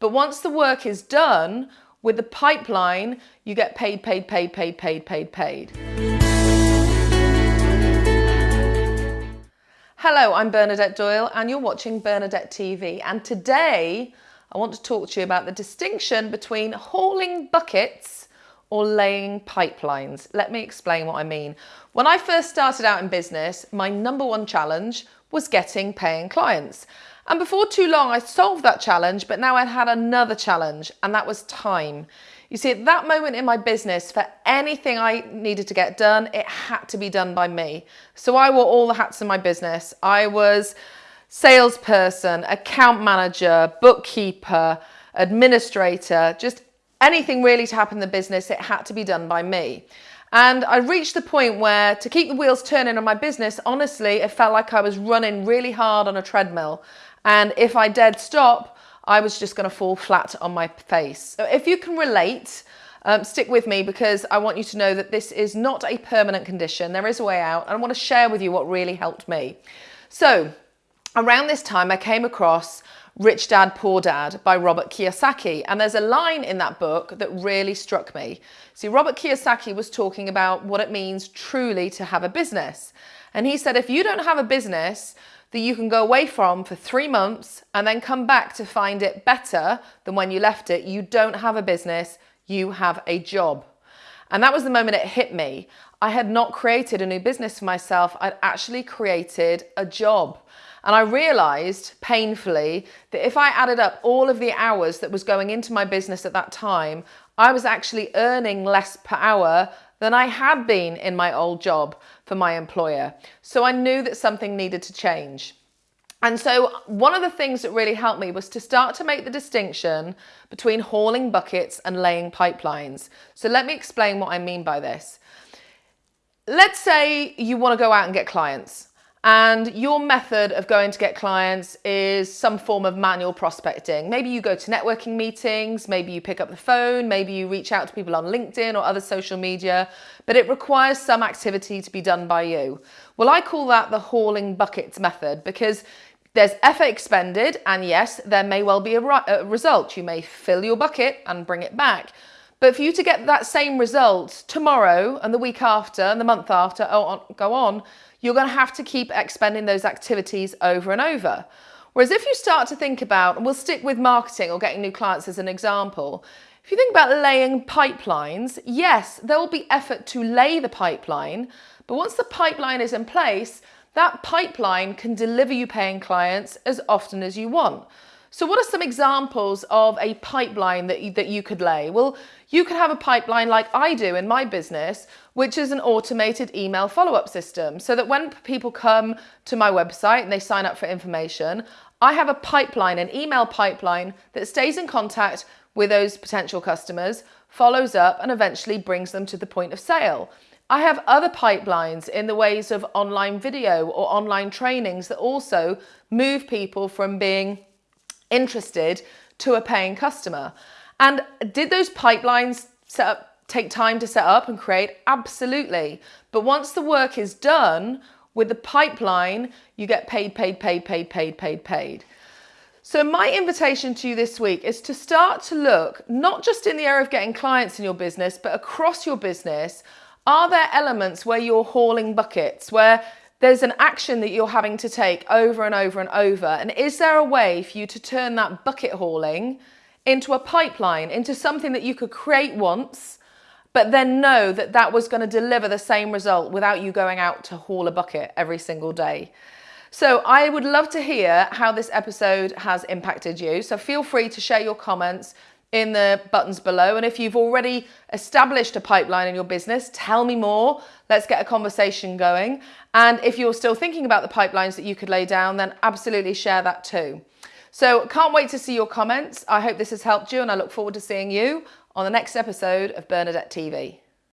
But once the work is done, with the pipeline, you get paid, paid, paid, paid, paid, paid, paid. Hello, I'm Bernadette Doyle and you're watching Bernadette TV. And today I want to talk to you about the distinction between hauling buckets or laying pipelines. Let me explain what I mean. When I first started out in business, my number one challenge was getting paying clients. And before too long, I solved that challenge, but now I had another challenge, and that was time. You see, at that moment in my business, for anything I needed to get done, it had to be done by me. So I wore all the hats in my business. I was salesperson, account manager, bookkeeper, administrator, just anything really to happen in the business, it had to be done by me. And I reached the point where to keep the wheels turning on my business, honestly, it felt like I was running really hard on a treadmill. And if I dead stop, I was just going to fall flat on my face. So if you can relate, um, stick with me because I want you to know that this is not a permanent condition. There is a way out and I want to share with you what really helped me. So around this time I came across Rich Dad Poor Dad by Robert Kiyosaki. And there's a line in that book that really struck me. See, Robert Kiyosaki was talking about what it means truly to have a business. And he said, if you don't have a business, that you can go away from for three months and then come back to find it better than when you left it, you don't have a business, you have a job. And that was the moment it hit me. I had not created a new business for myself, I'd actually created a job. And I realized painfully that if I added up all of the hours that was going into my business at that time, I was actually earning less per hour than I had been in my old job for my employer. So I knew that something needed to change. And so one of the things that really helped me was to start to make the distinction between hauling buckets and laying pipelines. So let me explain what I mean by this. Let's say you want to go out and get clients and your method of going to get clients is some form of manual prospecting. Maybe you go to networking meetings, maybe you pick up the phone, maybe you reach out to people on LinkedIn or other social media, but it requires some activity to be done by you. Well, I call that the hauling buckets method because there's effort expended and yes, there may well be a, a result. You may fill your bucket and bring it back. But for you to get that same result tomorrow and the week after and the month after, oh, go on, you're going to have to keep expending those activities over and over. Whereas if you start to think about, and we'll stick with marketing or getting new clients as an example, if you think about laying pipelines, yes, there will be effort to lay the pipeline, but once the pipeline is in place, that pipeline can deliver you paying clients as often as you want. So what are some examples of a pipeline that you, that you could lay? Well, you could have a pipeline like I do in my business, which is an automated email follow-up system. So that when people come to my website and they sign up for information, I have a pipeline, an email pipeline that stays in contact with those potential customers, follows up and eventually brings them to the point of sale. I have other pipelines in the ways of online video or online trainings that also move people from being interested to a paying customer. And did those pipelines set up, take time to set up and create? Absolutely. But once the work is done with the pipeline, you get paid, paid, paid, paid, paid, paid, paid. So my invitation to you this week is to start to look, not just in the area of getting clients in your business, but across your business, are there elements where you're hauling buckets, where there's an action that you're having to take over and over and over. And is there a way for you to turn that bucket hauling into a pipeline, into something that you could create once, but then know that that was going to deliver the same result without you going out to haul a bucket every single day? So I would love to hear how this episode has impacted you. So feel free to share your comments in the buttons below. And if you've already established a pipeline in your business, tell me more. Let's get a conversation going. And if you're still thinking about the pipelines that you could lay down, then absolutely share that too. So can't wait to see your comments. I hope this has helped you and I look forward to seeing you on the next episode of Bernadette TV.